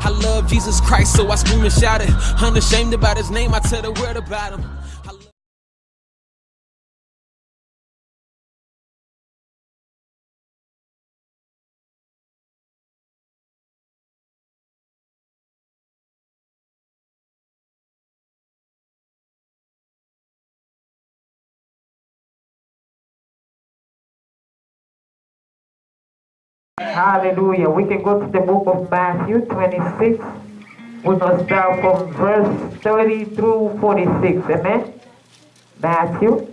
I love Jesus Christ, so I scream and shout it. Unashamed about his name, I tell the world about him. Hallelujah. We can go to the book of Matthew 26. We must start from verse 30 through 46. Amen. Matthew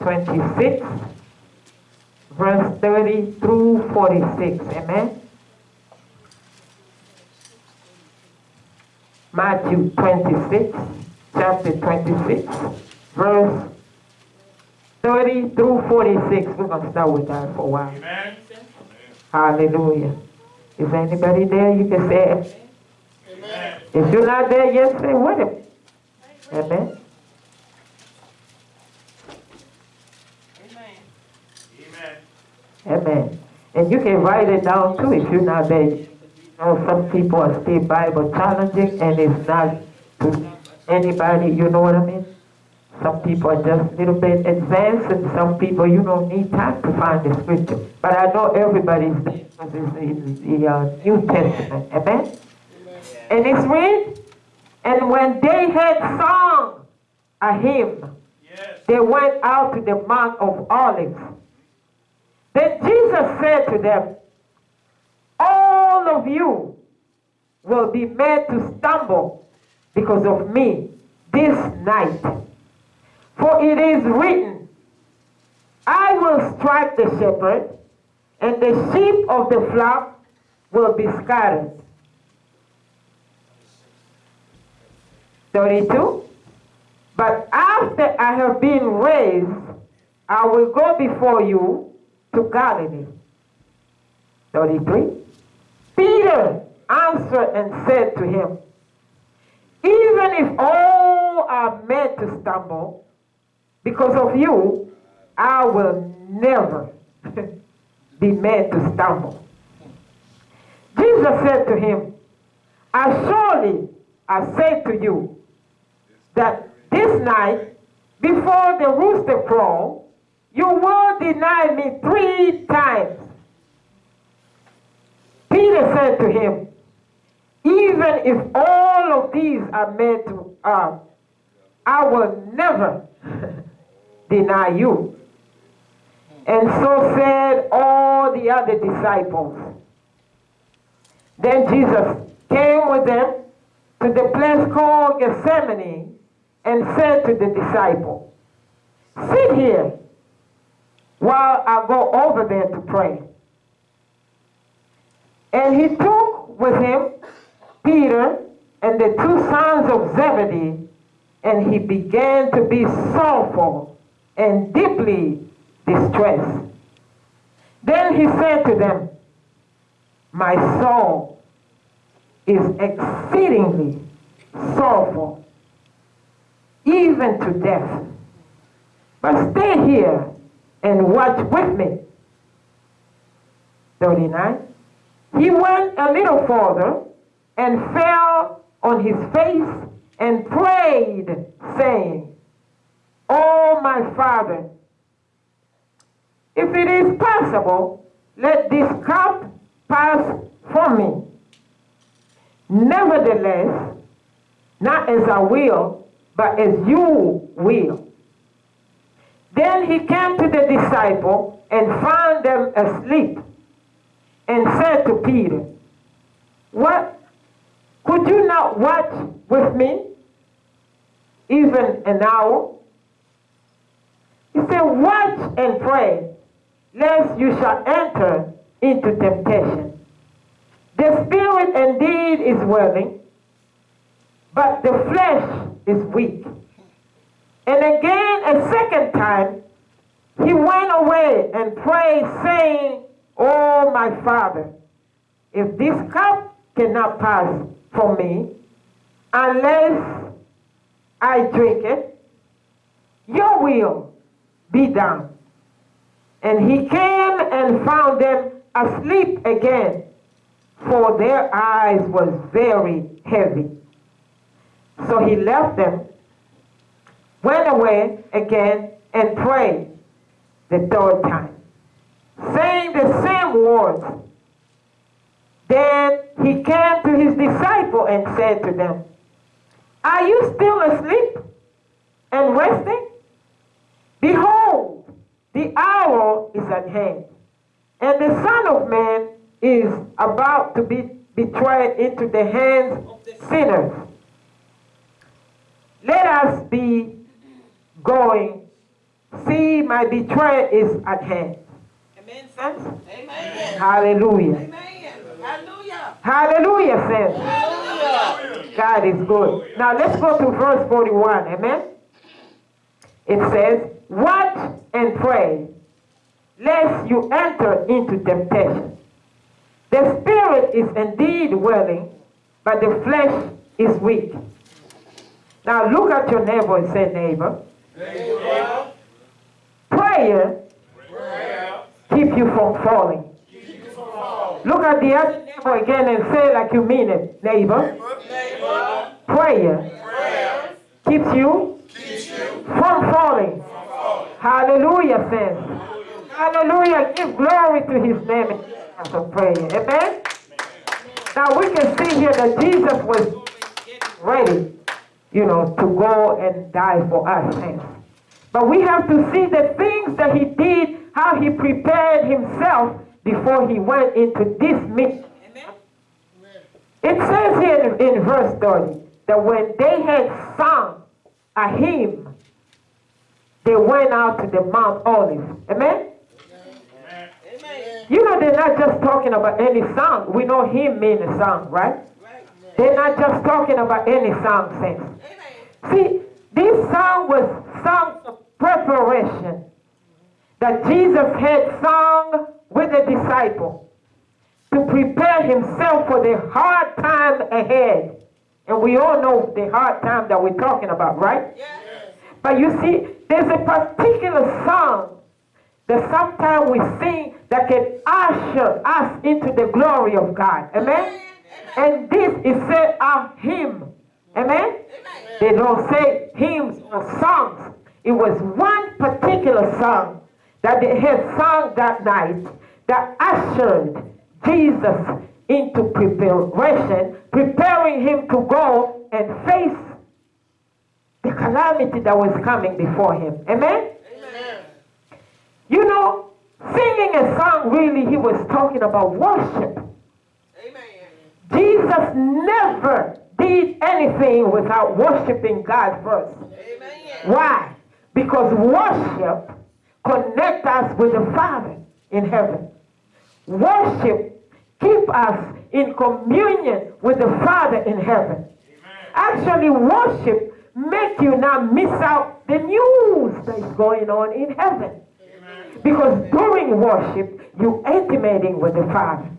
26, verse 30 through 46. Amen. Matthew 26, chapter 26, verse 30 through 46. We're going to start with that for a while. Amen. Hallelujah. Is anybody there? You can say, Amen. if you're not there yet, say with him. Amen. Amen. Amen. And you can write it down too if you're not there. You know, some people are still Bible challenging and it's not to anybody, you know what I mean? Some people are just a little bit advanced and some people, you don't need time to find the scripture. But I know everybody's because it's in the uh, New Testament. Amen? And it's read, and when they had sung a hymn, Yes. they went out to the Mount of Olives. Then Jesus said to them, All of you will be made to stumble because of me this night. For it is written, I will strike the shepherd, and the sheep of the flock will be scattered. 32. But after I have been raised, I will go before you to Galilee. 33. Peter answered and said to him, Even if all are made to stumble because of you, I will never be made to stumble. Jesus said to him, As surely I say to you, that this night, before the rooster crow, you will deny me three times. Peter said to him, even if all of these are made to, uh, I will never deny you. And so said all the other disciples. Then Jesus came with them to the place called Gethsemane and said to the disciple, Sit here while I go over there to pray. And he took with him Peter and the two sons of Zebedee, and he began to be sorrowful and deeply distressed. Then he said to them, My soul is exceedingly sorrowful, even to death. But stay here and watch with me. 39. He went a little further and fell on his face and prayed, saying, Oh, my Father, if it is possible, let this cup pass from me. Nevertheless, not as I will, but as you will. Then he came to the disciple and found them asleep and said to Peter, What? Could you not watch with me even an hour? He said, Watch and pray, lest you shall enter into temptation. The spirit indeed is willing, but the flesh is weak. And again, a second time, he went away and prayed, saying, Oh, my Father, if this cup cannot pass from me unless I drink it, your will be done. And he came and found them asleep again for their eyes was very heavy. So he left them, went away again, and prayed the third time, saying the same words. Then he came to his disciple and said to them, Are you still asleep and resting? Behold, the hour is at hand, and the Son of Man is about to be betrayed into the hands of the sinners. Let us be going. See, my betrayal is at hand. Amen, saints? Amen. Hallelujah. Amen. Hallelujah. Hallelujah, saints. Hallelujah. God is good. Now let's go to verse 41. Amen. It says, Watch and pray, lest you enter into temptation. The spirit is indeed willing, but the flesh is weak. Now look at your neighbor and say, Neighbor, Neighbor, prayer prayer, keep you from falling. keep you from falling. Look at the other neighbor again and say like you mean it. Neighbor, Neighbor, prayer prayer, keeps you keeps you from falling. Hallelujah, saints. Hallelujah. Give glory to his name in times of prayer. Amen. Now we can see here that Jesus was ready, you know, to go and die for us, saints. But we have to see the things that he did, how he prepared himself before he went into this mission. It says here in verse 30 that when they had sung a hymn, they went out to the Mount Olive. Amen? Amen. Amen. You know, they're not just talking about any song. We know hymn means a song, right? Right. They're not just talking about any song, saints. See, this song was song of preparation that Jesus had sung with the disciple to prepare himself for the hard time ahead. And we all know the hard time that we're talking about, right? Yes. But you see, there's a particular song that sometimes we sing that can usher us into the glory of God. Amen? And this is said of him. Amen? They don't say hymns or songs. It was one particular song that they had sung that night that ushered Jesus into preparation, preparing him to go and face the calamity that was coming before him. Amen? Amen. You know, singing a song really, he was talking about worship. Amen. Jesus never did anything without worshiping God first. Amen. Why? Because worship connects us with the Father in heaven. Worship keep us in communion with the Father in heaven. Actually, worship make you not miss out the news that is going on in heaven. Because during worship, you intimating with the Father.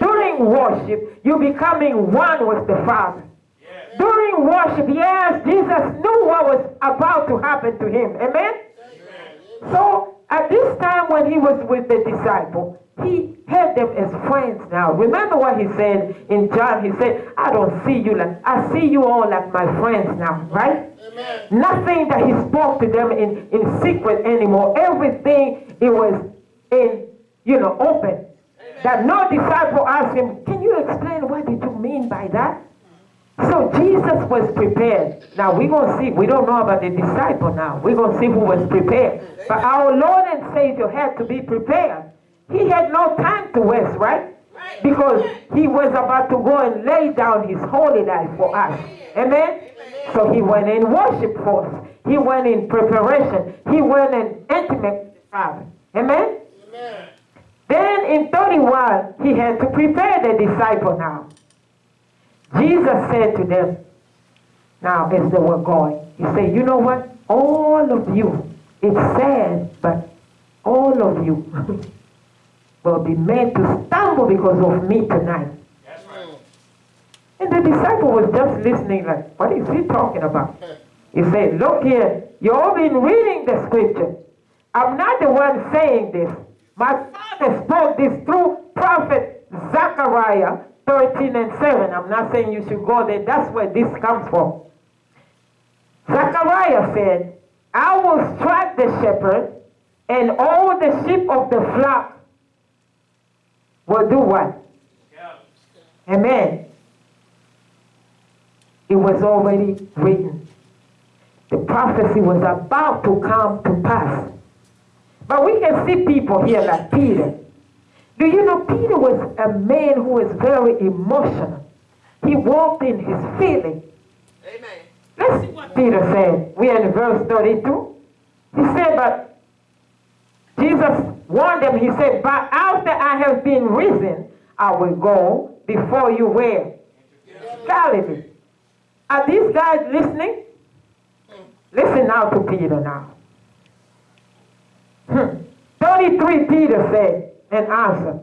During worship, you becoming one with the Father. During worship, yes, Jesus knew what was about to happen to him. Amen? So at this time when he was with the disciple, he had them as friends now. Remember what he said in John? He said, I don't see you like, I see you all like my friends now, right? Amen. Nothing that he spoke to them in, in secret anymore. Everything it was in, you know, open. That no disciple asked him, Can you explain what did you mean by that? So Jesus was prepared. Now we're going to see, we don't know about the disciple now. We're going to see who was prepared. But our Lord and Savior had to be prepared. He had no time to waste, right? Because he was about to go and lay down his holy life for us. Amen? So he went in worship first. He went in preparation. He went in intimate with the Father. Amen? Then in 31, he had to prepare the disciple now. Jesus said to them, now as they were going, he said, you know what? All of you, it's sad, but all of you will be made to stumble because of me tonight. That's right. And the disciple was just listening like, what is he talking about? He said, look here, you've all been reading the scripture. I'm not the one saying this. My father spoke this through prophet Zechariah 13 and 7. I'm not saying you should go there. That's where this comes from. Zechariah said, I will strike the shepherd, and all the sheep of the flock will do what? Amen. It was already written. The prophecy was about to come to pass. But we can see people here like Peter. Do you know Peter was a man who was very emotional? He walked in his feeling. Amen. Let's see what Peter said. We are in verse 32. He said, but Jesus warned them, he said, but after I have been risen, I will go before you where? Galilee. Are these guys listening? Listen now to Peter now. Hmm. 33 Peter said and answered,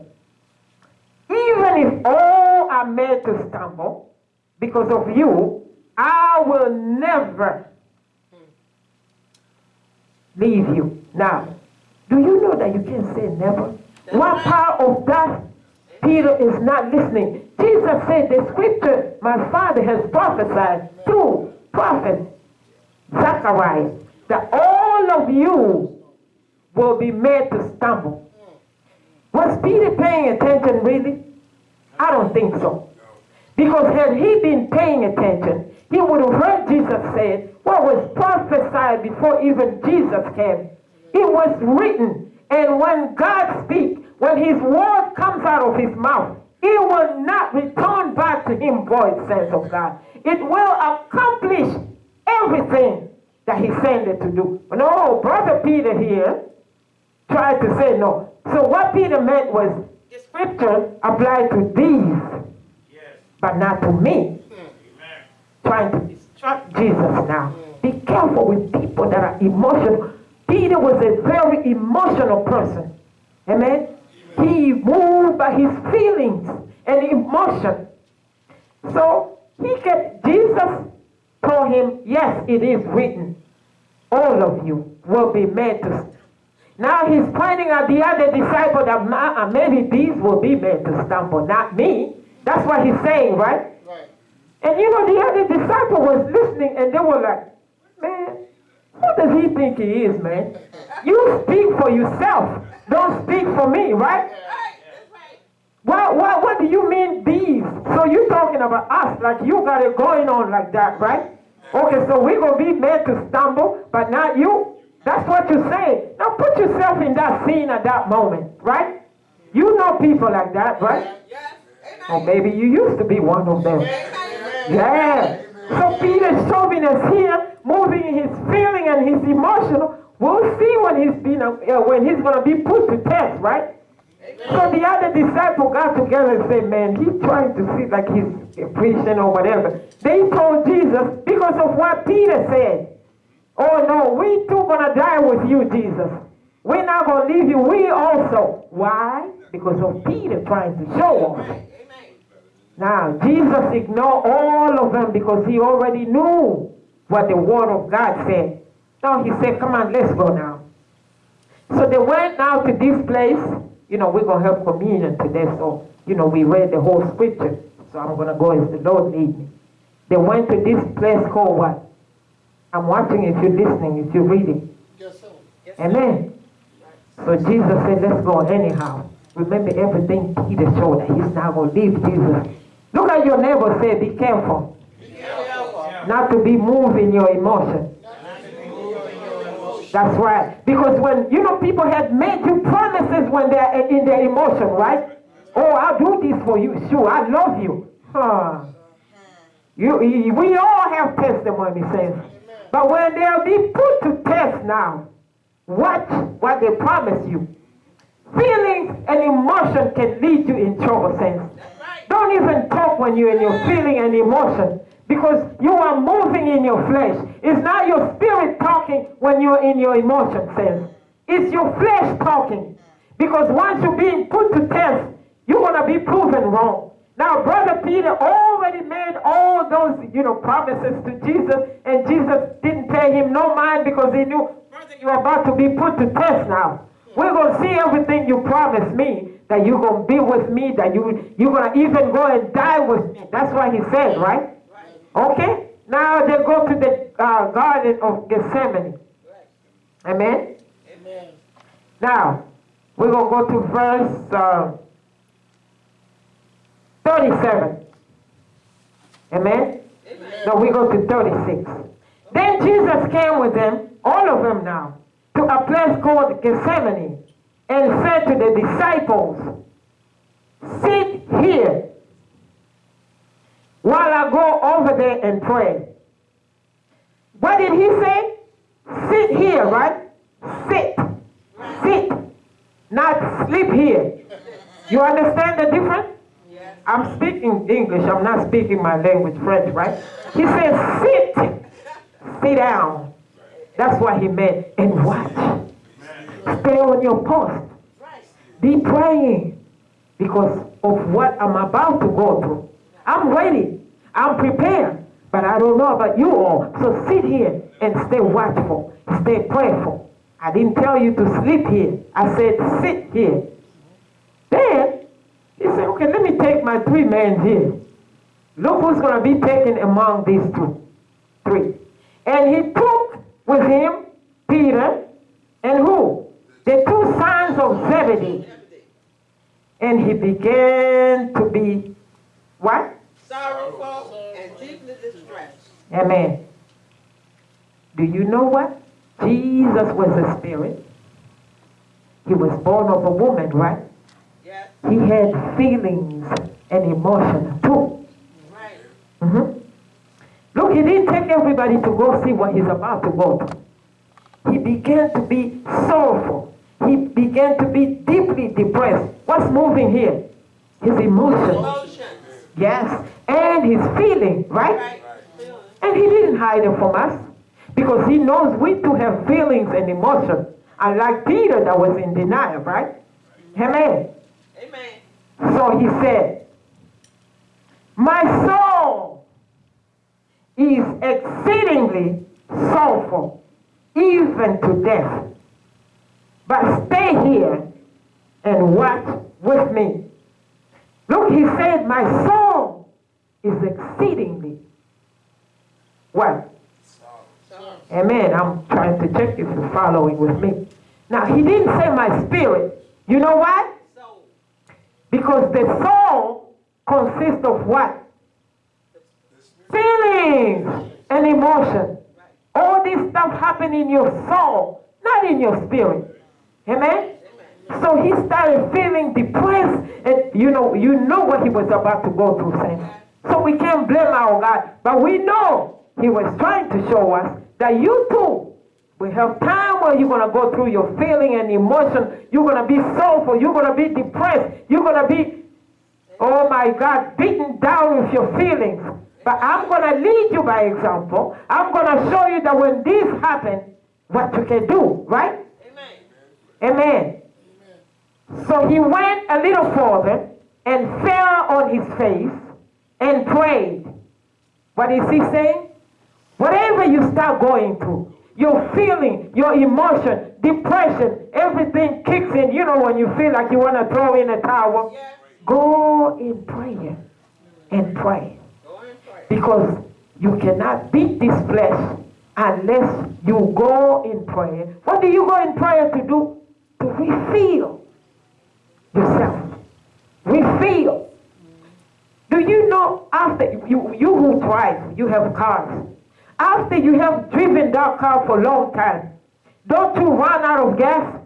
Even if all are made to stumble because of you, I will never leave you. Now, do you know that you can't say never? What part of that Peter is not listening? Jesus said the scripture my father has prophesied through prophet Zechariah that all of you will be made to stumble. Was Peter paying attention really? I don't think so. Because had he been paying attention, he would have heard Jesus say what was prophesied before even Jesus came. It was written. And when God speaks, when his word comes out of his mouth, it will not return back to him void, sense of God. It will accomplish everything that he sent it to do. No, brother Peter here tried to say no. So what Peter meant was the scripture applied to these, but not to me. Trying to distract Jesus now. Be careful with people that are emotional. Peter was a very emotional person. Amen. He moved by his feelings and emotion. So he kept, Jesus told him, yes, it is written. All of you will be made to now he's pointing at the other disciple that uh, maybe these will be made to stumble, not me. That's what he's saying, right? Right. And you know, the other disciple was listening and they were like, man, who does he think he is, man? You speak for yourself. Don't speak for me, right? That's. What, do you mean these? So you talking about us, like you got it going on like that, right? Okay, so we're going to be made to stumble, but not you. That's what you're saying. Now put yourself in that scene at that moment, right? You know people like that, right? Or maybe you used to be one of them. Yeah. So Peter's showing us here, moving in his feeling and his emotional. We'll see when he's been uh, when he's gonna be put to test, right? So the other disciple got together and said, "Man, he's trying to see like he's a preaching or whatever." They told Jesus because of what Peter said. Oh no, we too gonna die with you, Jesus. We're not gonna leave you. We also. Why? Because of Peter trying to show us. Amen. Now, Jesus ignored all of them because he already knew what the word of God said. Now he said, Come on, let's go now. So they went now to this place. You know, we're going to have communion today. So, you know, we read the whole scripture. So I'm going to go as the Lord lead me. They went to this place called what? I'm watching if you're listening, if you're reading. Yes, sir. Amen. So Jesus said, let's go anyhow. Remember everything Peter showed that he's not going to leave Jesus. Look at your neighbor say, be careful not to be moved in your emotion. That's right. Because when, you know, people have made you promises when they're in their emotion, right? Oh, I'll do this for you. Sure, I love you. Huh. You, we all have testimony, saints. But when they'll be put to test now, watch what they promise you. Feelings and emotion can lead you in trouble, saints. Don't even talk when you're in your feeling and emotion because you are moving in your flesh. It's not your spirit talking when you're in your emotion sense. It's your flesh talking. Because once you're being put to test, you're going to be proven wrong. Now, Brother Peter already made all those, you know, promises to Jesus, and Jesus didn't pay him no mind because he knew, brother, you're about to be put to test now. We're going to see everything you promised me. that you're gonna be with me, that you you're gonna even go and die with me. That's what he said, right? Okay. Now they go to the uh, Garden of Gethsemane. Amen. Amen. Now we're gonna go to verse uh, 37. Amen. Amen. No, we go to 36. Then Jesus came with them, all of them now, to a place called Gethsemane and said to the disciples, Sit here while I go over there and pray. What did he say? Sit here, right? Sit. Sit. Not sleep here. You understand the difference? Yes. I'm speaking English. I'm not speaking my language, French, right? He says, sit, sit down. That's what he meant. And watch. Stay on your post. Be praying because of what I'm about to go through. I'm ready. I'm prepared. But I don't know about you all. So sit here and stay watchful. Stay prayerful. I didn't tell you to sleep here. I said sit here. Then he said, okay, let me take my three men here. Look who's going to be taken among these two. Three. And he took with him Peter and who? The two sons of Zebedee. And he began to be what? Sorrowful and deeply distressed. Amen. Do you know what? Jesus was a spirit. He was born of a woman, right? Yes. He had feelings and emotions too. Right. hmm Look, he didn't take everybody to go see what he's about to go through. He began to be sorrowful. He began to be deeply depressed. What's moving here? His emotions. Emotions. Yes. And his feeling, right? Right. And he didn't hide it from us because he knows we too have feelings and emotions. Unlike Peter that was in denial, right? Amen. Amen. So he said, My soul is exceedingly sorrowful, even to death. But stay here and watch with me. Look, he said, My soul is exceedingly what? Amen. I'm trying to check if you're following with me. Now, he didn't say my spirit. You know why? Because the soul consists of what? Feelings and emotion. All this stuff happen in your soul, not in your spirit. Amen? So he started feeling depressed, and you know, you know what he was about to go through, saints. So we can't blame our God, but we know he was trying to show us that you too will have time where you're gonna go through your feeling and emotion. You're gonna be sorrowful. You're gonna be depressed. You're gonna be, oh my God, beaten down with your feelings. But I'm gonna lead you by example. I'm gonna show you that when this happens, what you can do, right? Amen. Amen. So he went a little further and fell on his face and prayed. What is he saying? Whatever you start going through, your feeling, your emotion, depression, everything kicks in. You know when you feel like you want to throw in a towel? Go in prayer and pray. And pray. Because you cannot beat this flesh unless you go in prayer. What do you go in prayer to do? To refill yourself. Refill. Do you know after you, you who drive, you have cars. After you have driven that car for a long time, don't you run out of gas?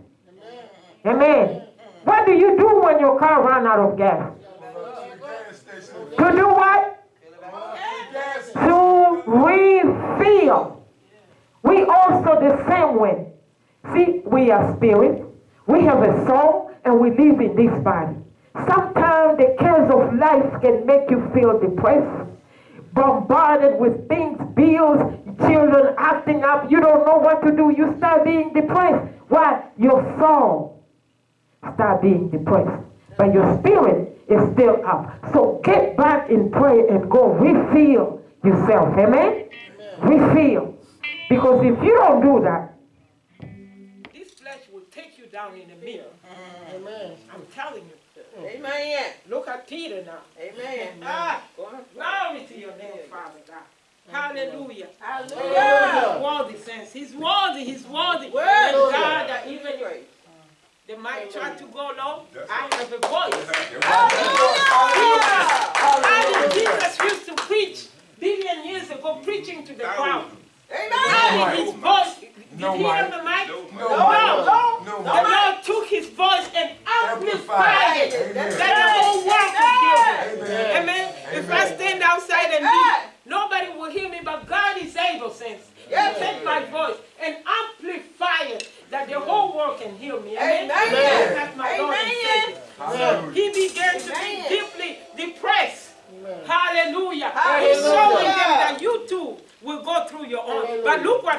Amen. What do you do when your car run out of gas? To do what? to refill. We also the same way. See, we are spirit, we have a soul, and we live in this body. Sometimes the cares of life can make you feel depressed, bombarded with things, bills, children acting up. You don't know what to do. You start being depressed. Why? Your soul start being depressed. But your spirit is still up. So get back in prayer and go refill yourself. Amen? Refill. Because if you don't do that, this flesh will take you down in the mirror. Amen. I'm telling you. Amen. Look at Peter now. Amen. Ah, Go glory to your name, Father God. Hallelujah. Hallelujah. Worthy saints. He's worthy. He's worthy. Worthy. And God, that even Praise. the mic try to go low, I have a voice. Hallelujah. How did Jesus used to preach billion years ago, preaching to the crowd? Amen. How did his voice? Did No he have the mic? No, No. no, The Lord took his voice and amplified it. That the whole world could hear him. Amen. Amen. If I stand outside and Amen. leave, nobody will hear me, but God is able, saints. Yes. To take my voice and amplify it that the whole world can hear me. Amen. Amen. That's my Lord and Amen. Savior. Hallelujah. He began to Amen. be deeply But look what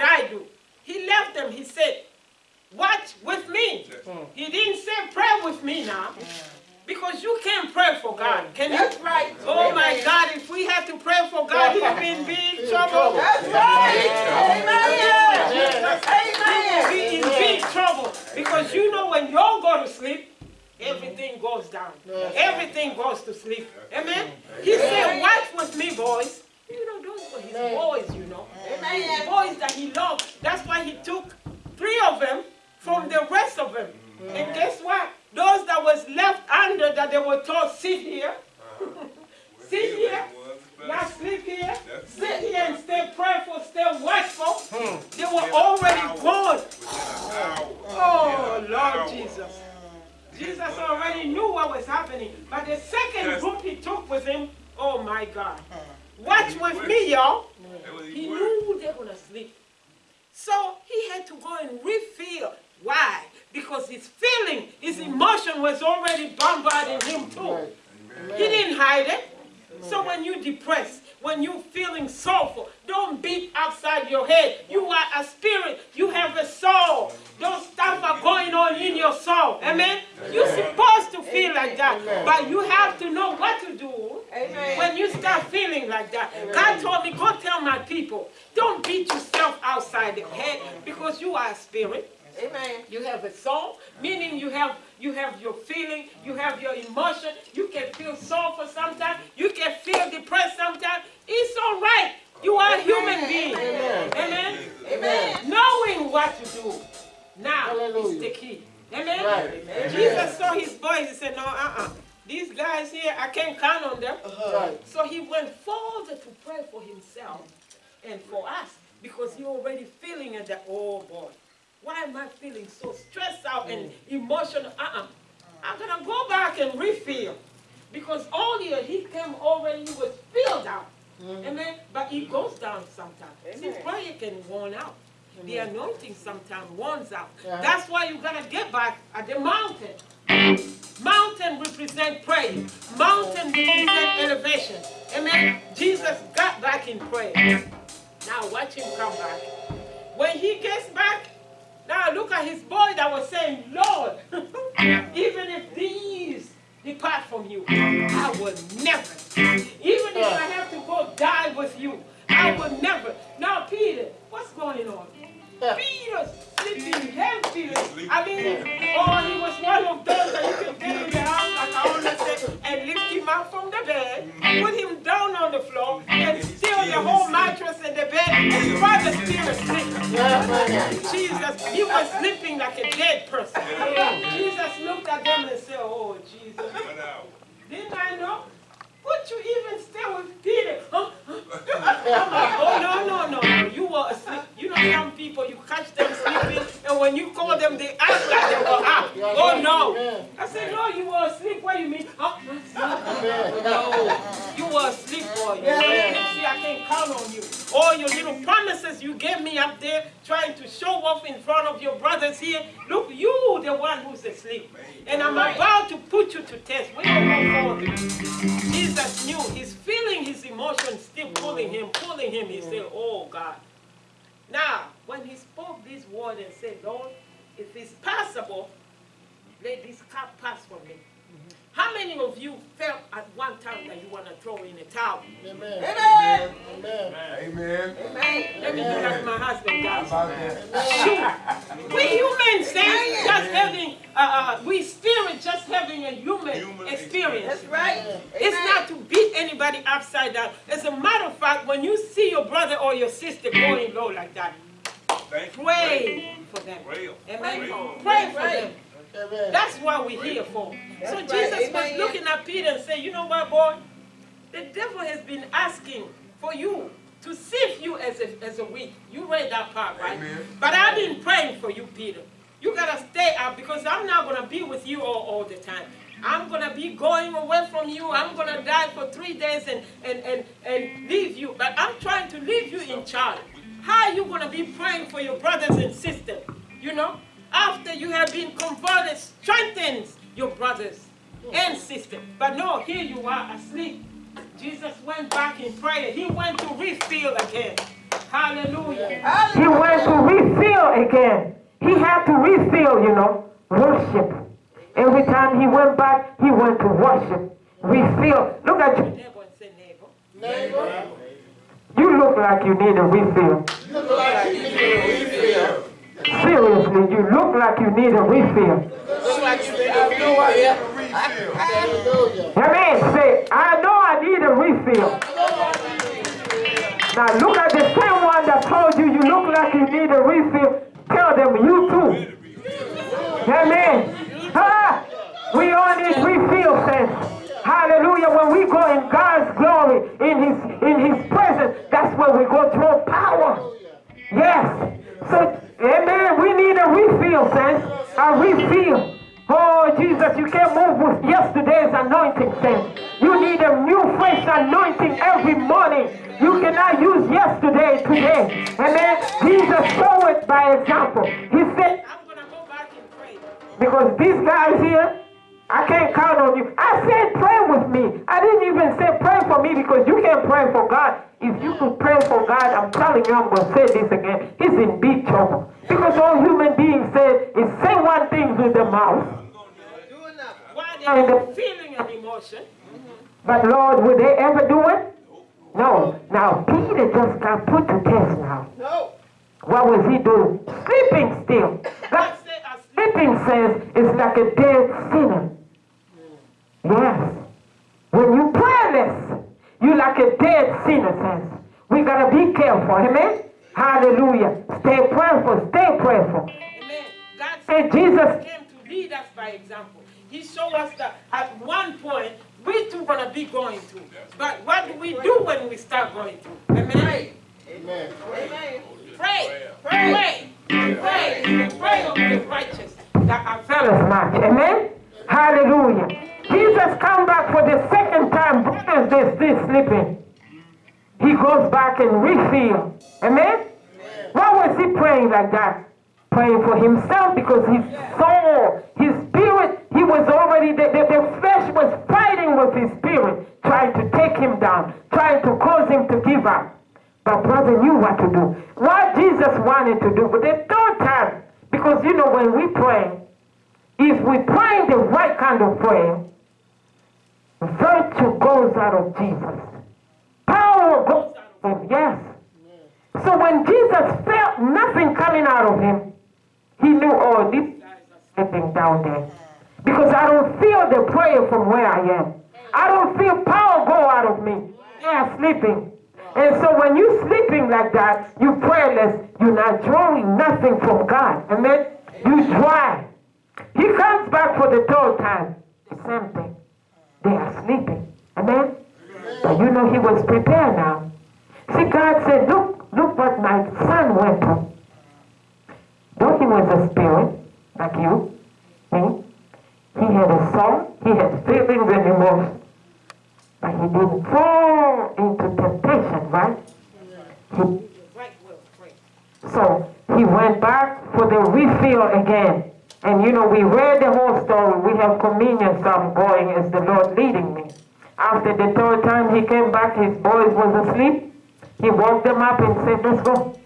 when you're feeling sorrowful, don't beat outside your head. You are a spirit. You have a soul. Those stuff are going on in your soul. Amen? You're supposed to feel like that. But you have to know what to do Amen. when you start feeling like that. God told me, go tell my people, don't beat yourself outside the head because you are a spirit. Amen. You have a soul, meaning you have you have your feeling, you have your emotion. You can feel sorrowful sometimes. You can feel depressed sometimes. It's all right. You are a human being. Amen. Amen. Knowing what to do now is the key. Amen. Jesus saw his boys. He said, "No, uh-uh. These guys here, I can't count on them." Uh-huh. So he went further to pray for himself and for us because he already feeling it that, oh boy, why am I feeling so stressed out and mm. emotional? Uh-uh. I'm gonna go back and refill. Because earlier he came already, he was filled out. Mm. Amen. But it goes down sometimes. See, Amen. prayer can worn out. The anointing sometimes worns out. That's why you gotta get back at the mountain. Mountain represent prayer. Mountain represent elevation. Amen. Jesus got back in prayer. Now watch him come back. When he gets back, now look at his boy that was saying, Lord, even if these depart from you, I will never. Even if I have to go die with you, I will never. Now, Peter, what's going on? Peter sleeping heavy. I mean, oh, he was one of those that you could get in the house, like I always say, and lift him up from the bed, put him down on the floor, and steal the whole mattress and the bed, and try to steal asleep. Jesus, he was sleeping like a dead person. Jesus looked at them and said, Oh, Jesus, didn't I know? Would you even stay with Peter? Huh? Oh, no, no, no, no. You were asleep. You know, some people, you catch them sleeping, and when you call them, they act like they were up. Oh, no. I said, no, you were asleep. What do you mean? Huh? No, you were asleep, boy. You see, I can't count on you. All your little promises you gave me up there, trying to show off in front of your brothers here. Look, you the one who's asleep. And I'm about to put you to test. We don't go forward. Jesus knew he's feeling his emotions still pulling him, pulling him. He said, mm. Oh God. Now, when he spoke this word and said, Lord, if it's possible, let this cup pass from me. Mm-hmm. How many of you felt at one time that you want to throw in a towel? Amen. Amen. Amen. Amen. Amen. Let me do like my husband How does. about that? Shoot. We humans, saints, just having, uh, uh, we spirit just having a human, Human experience. That's right. It's not to beat anybody upside down. As a matter of fact, when you see your brother or your sister going low like that, Thank you. pray for them. Pray. Amen. Pray. Pray for Right. them. Amen. That's what we're here for. So right. Jesus was Amen. looking at Peter and said, You know what, boy? The devil has been asking for you to sift you as a, as a wheat. You read that part, right? Amen. But I've been praying for you, Peter. You got to stay up because I'm not going to be with you all, all the time. I'm going to be going away from you. I'm going to die for three days and, and, and, and leave you. But I'm trying to leave you in charge. How are you going to be praying for your brothers and sisters? You know? After you have been converted, strengthens your brothers and sisters. But no, here you are asleep. Jesus went back in prayer. He went to refill again. Hallelujah. He went to refill again. He had to refill, you know, worship. Every time he went back, he went to worship. Refill. Look at your neighbor and say, neighbor. Neighbor, You look like you need a refill. you look like you need a refill. Seriously, you look like you need a refill. Look like you have no idea. Hallelujah. Amen. Say, I know I need a refill. Now look at the same one that told you you look like you need a refill. Tell them you too. Amen. Ah, we all need refill, saints. Hallelujah. When we go in God's glory, in His in His presence, that's when we go through power. Yes. So, amen. We need a refill, saints. A refill. Oh, Jesus, you can't move with yesterday's anointing, saints. You need a new, fresh anointing every morning. You cannot use yesterday today. Amen. Jesus showed it by example. He said, I'm going to go back and pray. Because these guys here, I can't count on you. I said pray with me. I didn't even say pray for me because you can't pray for God. If you could pray for God, I'm telling you, I'm going to say this again. He's in big trouble. Because all human beings say is say one thing with the mouth. Why they feeling and emotion. But Lord, would they ever do it? No. Now, Peter just got put to test now. No. What was he doing? Sleeping still. A sleeping says it's like a dead sinner. Yes. When you prayerless, you like a dead sinner says. We gotta be careful, amen? Hallelujah. Stay prayerful, stay prayerful. Amen. God said Jesus came to lead us by example. He showed us that at one point we too gonna be going through. But what do we do when we start going through? Amen. Amen. Amen. Pray, pray, pray, pray, pray of the righteous that availeth much. Amen. Hallelujah. Jesus come back for the second time. Brothers, they're still sleeping. He goes back and refill. Amen. Why was he praying like that? Praying for himself because his soul, his spirit, he was already, the, the, the flesh was fighting with his spirit, trying to take him down, trying to cause him to give up. But brother knew what to do. What Jesus wanted to do, but the third time, because you know when we pray, if we pray the right kind of prayer, virtue goes out of Jesus. Power goes out of him, yes. So when Jesus felt nothing coming out of him, he knew, oh, these guys are sleeping down there. Because I don't feel the prayer from where I am. I don't feel power go out of me. Are sleeping. And so when you're sleeping like that, you're prayerless, you're not drawing nothing from God. Amen? You dry. He comes back for the third time. Same thing. They are sleeping. Amen? But you know he was prepared now. See, God said, look, look what my son went through. Though he was a spirit, like you, me, he had a soul, he had feelings and emotions. But he didn't fall into temptation, right? He, so he went back for the refill again. And you know, we read the whole story. We have communion so I'm going as the Lord leading me. After the third time he came back, his boys was asleep. He woke them up and said, let's go.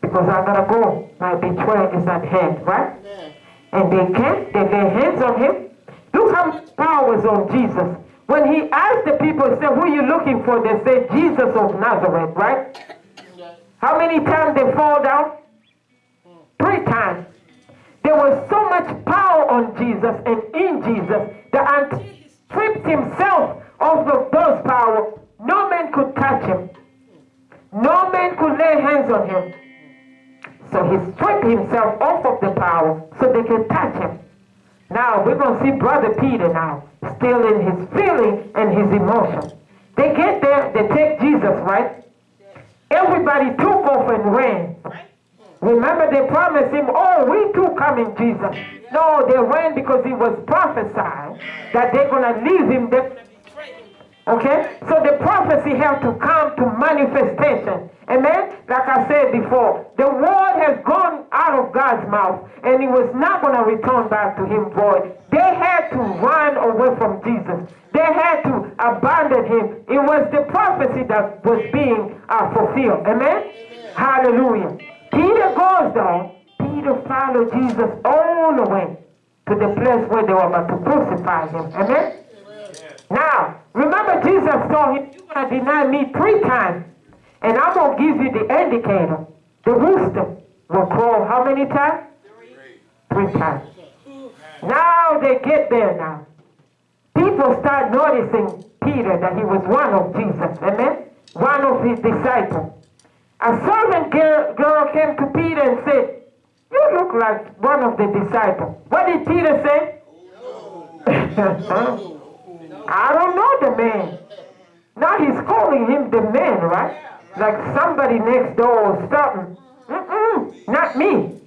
Because I gotta go. My betrayal is at hand, right? Amen. And they came, they laid hands on him. Look how power was on Jesus. When he asked the people, he said, Who are you looking for? They said, Jesus of Nazareth, right? How many times they fall on Jesus and in Jesus that until he stripped himself of the- those power, no man could touch him. No man could lay hands on him. So he stripped himself off of the power so they could touch him. Now we're going to see Brother Peter now, still in his feeling and his emotion. They get there, they take Jesus, right? Everybody took off and ran. Remember they promised him, oh, we too coming, Jesus. No, they ran because it was prophesied that they're going to leave him. Okay? So the prophecy had to come to manifestation. Amen? Like I said before, the word has gone out of God's mouth and it was not going to return back to him void. They had to run away from Jesus. They had to abandon him. It was the prophecy that was being uh, fulfilled. Amen? Hallelujah. Peter goes down. Peter followed Jesus all the way to the place where they were about to crucify him. Amen? Now, remember Jesus told him, you're going to deny me three times. And I'm going to give you the indicator. The rooster will crow how many times? Three times. Now they get there now. People start noticing Peter that he was one of Jesus. Amen? One of his disciples. A servant girl, came to Peter and said, You look like one of the disciples. What did Peter say? I don't know the man. Now he's calling him the man, right? Like somebody next door or something. Mm-mm, not me.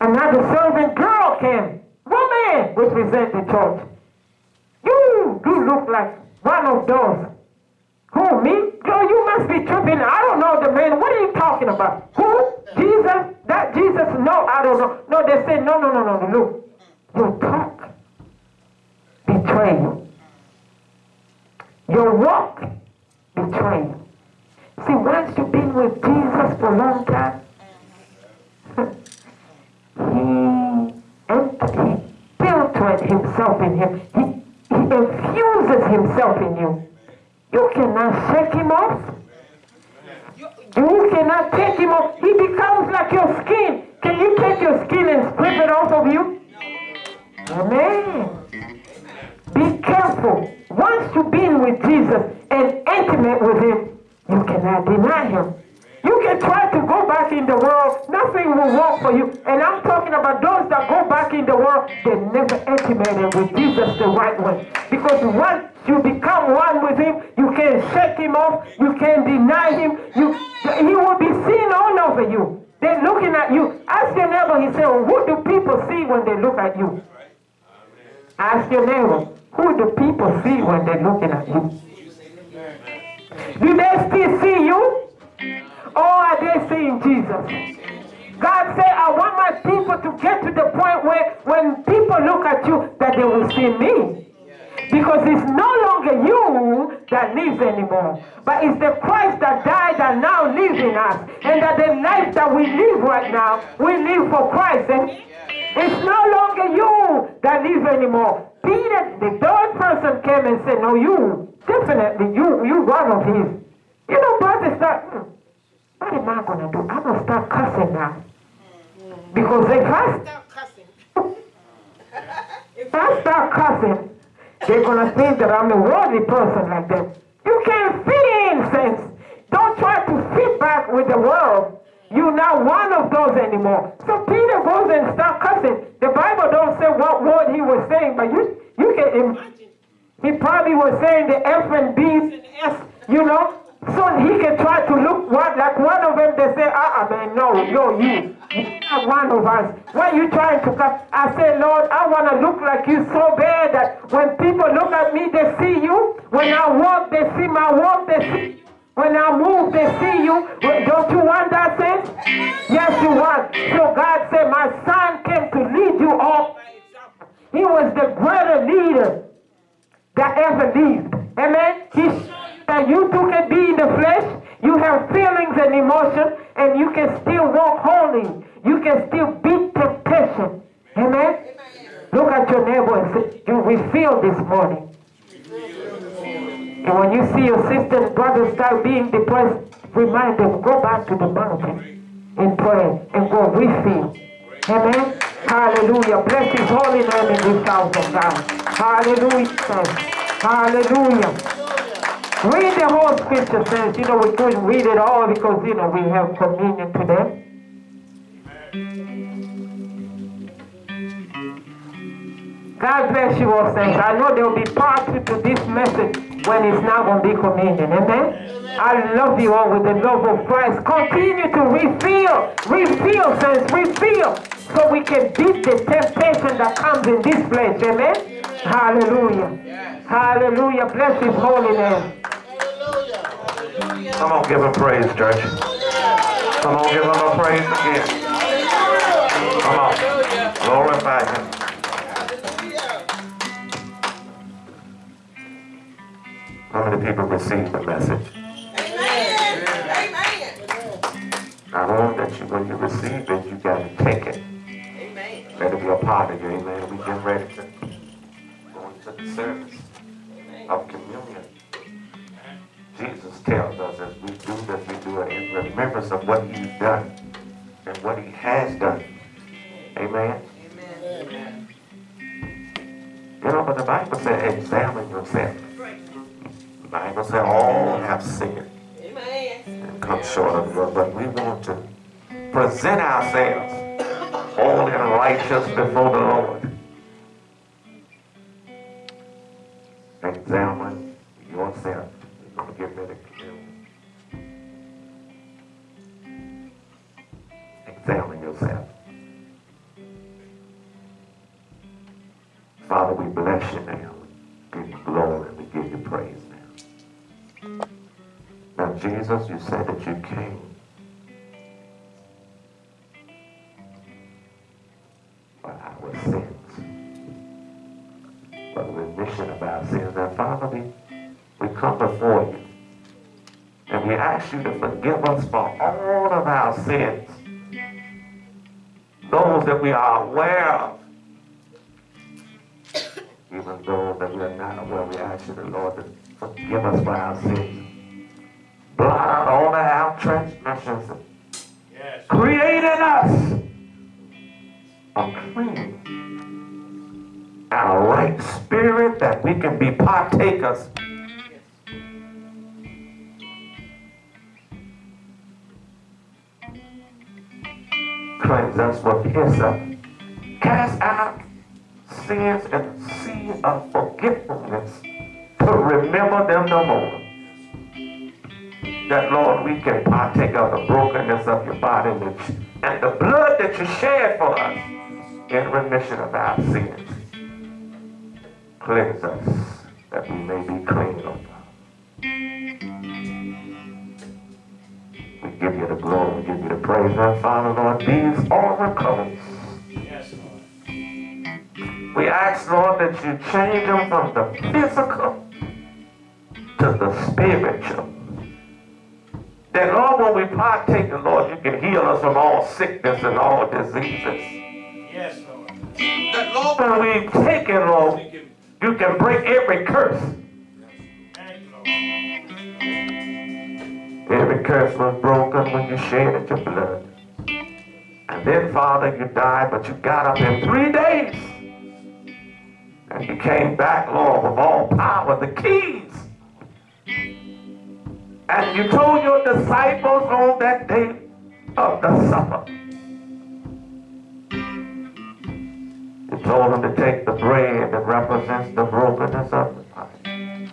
Another servant girl came. Woman, represent the church. You do look like one of those. Who, me? Girl, you must be tripping. I don't know the man. What are you talking about? Who? Jesus? That Jesus? No, I don't know. No, they say, no, no, no, no, no. Look, your talk betray you. Your walk betray you. See, once you've been with Jesus for a long time, he, and he himself in him. He, he infuses himself in you. You cannot shake him off. You cannot take him off. He becomes like your skin. Can you take your skin and strip it off of you? Amen. Be careful. Once you've been with Jesus and intimate with him, you cannot deny him. You can try to go back in the world, nothing will work for you. And I'm talking about those that go back in the world, they never intimated with Jesus the right way. Because once you become one with him, you can shake him off, you can deny him, you he will be seen all over you. They're looking at you. Ask your neighbor, he said, Who do people see when they look at you? Ask your neighbor, who do people see when they're looking at you? Do they still see you? Or are they seeing Jesus? God said, I want my people to get to the point where when people look at you, that they will see me. Because it's no longer you that lives anymore, but it's the Christ that died and now lives in us. And that the life that we live right now, we live for Christ. And it's no longer you that lives anymore. Peter, the third person came and said, No, you, definitely, you, you one of his. You know, brothers start, hmm, what am I going to do? I'm going to start cussing now. Because if I start cussing, if I start cussing, they're to think that I'm a worldly person like them. You can't fit in, saints. Don't try to fit back with the world. You're not one of those anymore. So Peter goes and start cussing. The Bible don't say what word he was saying, but you you can imagine. He probably was saying the F and and S, you know. So he can try to look what like one of them. They say, ah, uh man, no, no, you. Not one of us. When you trying to come, I say, Lord, I want to look like you so bad that when people look at me, they see you. When I walk, they see my walk, they see you. When I move, they see you. Don't you want that sense? Yes, you want. So God said, my son came to lead you all. He was the greater leader that ever lived. Amen. He that you too can be in the flesh. You have feelings and emotions, and you can still walk holy. You can still beat temptation. Amen. Look at your neighbor and say, You refilled this morning. And when you see your sister and brother start being depressed, remind them, go back to the mountain and pray and go refill. Amen. Hallelujah. Bless his holy name in this house of God. Hallelujah. Hallelujah. Read the whole scripture says, you know, we couldn't read it all because, you know, we have communion today. God bless you all, saints. I know there will be part to this message when it's now going to be communion. Amen? I love you all with the love of Christ. Continue to refill, refill, saints, refill, so we can beat the temptation that comes in this place. Amen? Hallelujah. Hallelujah. Bless his holy name. Come on, give him praise, church. Come on, give him a praise again. Come on, glorify him. How many people received the message? Amen. Amen. I know that you, when you receive it, you got to take it. Amen. Let it be a part of you. Amen. We get ready to go into the service of communion. Jesus tells us as we do this, we do it in remembrance of what he's done and what he has done. Amen. Amen. You know, but the Bible says, examine yourself. The Bible says, all have sinned Amen. and come short of God. But we want to present ourselves holy and righteous before the Lord. That you came for our sins, for the remission of our sins. And Father, we, we come before you. And we ask you to forgive us for all of our sins, we can be partakers. Cleanse us with hyssop. Cast out sins and sea of forgetfulness to remember them no more that Lord, we can partake of the brokenness of your body and the blood that you shed for us in remission of our sins. Cleanse us that we may be clean, Lord. We give you the glory, we give you the praise, and Father, Lord, these are recoveries. Yes, Lord. We ask, Lord, that you change them from the physical to the spiritual. That, Lord, when we partake, the Lord, you can heal us from all sickness and all diseases. Yes, Lord. That, Lord, when we take it, Lord, you. can break every curse. Every curse was broken when you shed your blood. And then, Father, you died, but you got up in three days. And you came back, Lord, with all power, the keys. And you told your disciples on that day of the supper. Told them to take the bread that represents the brokenness of the body.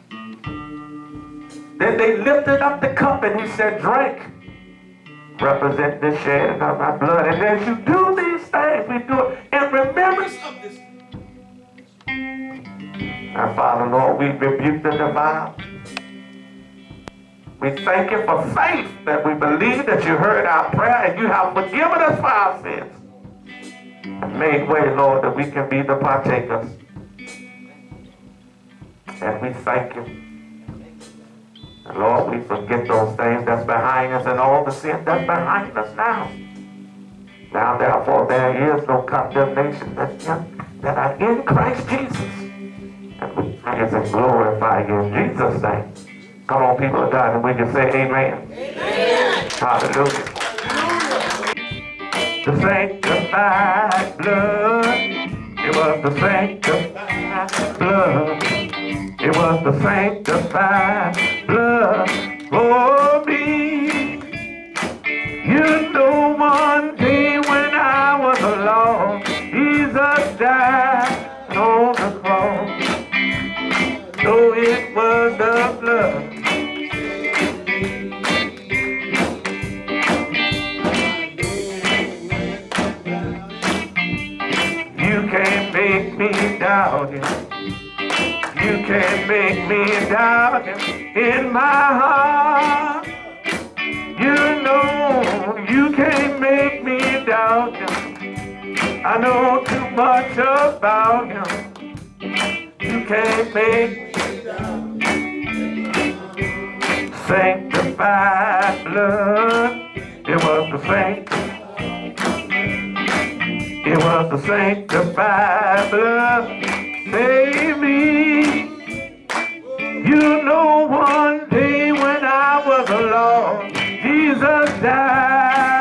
Then they lifted up the cup and he said, drink. Represent the shedding of my blood. And as you do these things, we do it in remembrance of this. Our Father, Lord, we rebuke the divine. We thank you for faith that we believe that you heard our prayer and you have forgiven us for our sins. And made way, Lord, that we can be the partakers. And we thank you. And Lord, we forget those things that's behind us and all the sin that's behind us now. Now, therefore, there is no condemnation that, that are in Christ Jesus. And we praise and glorify you in Jesus' name. Come on, people of God, and we can say amen. Amen. Hallelujah. The sanctified blood. It was the sanctified blood. It was the sanctified blood for me. You know one day when I was alone, Jesus died can't make me doubt in my heart. You know you can't make me doubt him. I know too much about him. You can't make me sanctified blood. It was the sanctified. It was the sanctified blood. Save me. You know one day when I was alone, Jesus died.